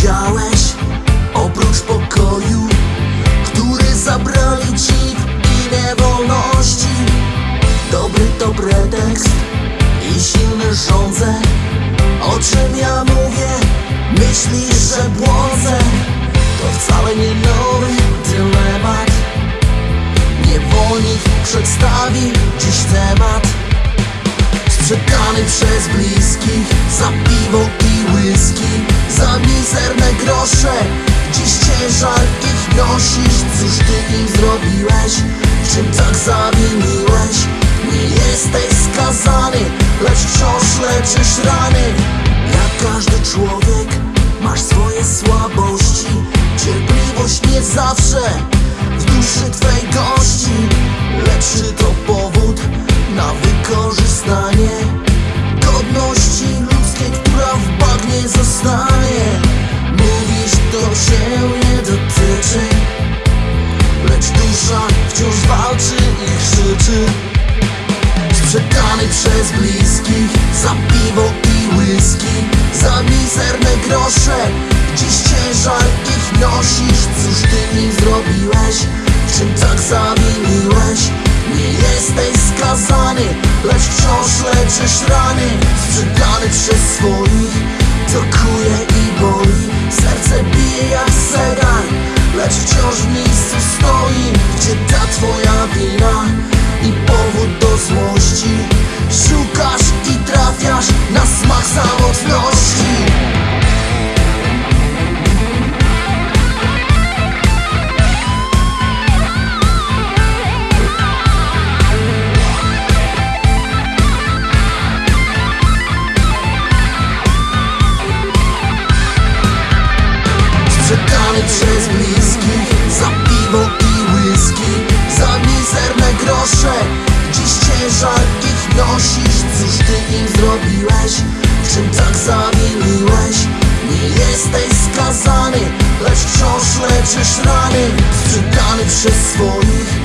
widziałeś oprócz pokoju, który zabrali ci i niewolności? Dobry to pretekst i silny rządzę, o czym ja mówię, myślisz, że błądzę? To wcale nie nowy dylemat, niewolnik przedstawi dziś temat, sprzedany przez bliźniów. Grosze Dziś ciężar ich nosisz Cóż ty im zrobiłeś? W czym tak zawiniłeś? Nie jesteś skazany Lecz wciąż leczysz rany mizerne grosze. Dziś ciężar ich nosisz. Cóż ty im zrobiłeś? W czym tak zawiniłeś? Nie jesteś skazany Lecz wciąż leczysz rany. Sprzedany przez swoich To kuje i boli. Serce bije jak zegar Przez bliskich Za piwo i whisky Za mizerne grosze Dziś ciężar ich nosisz Cóż ty im zrobiłeś? W czym tak zawiniłeś? Nie jesteś skazany Lecz wciąż leczysz rany Sprzedany przez swoich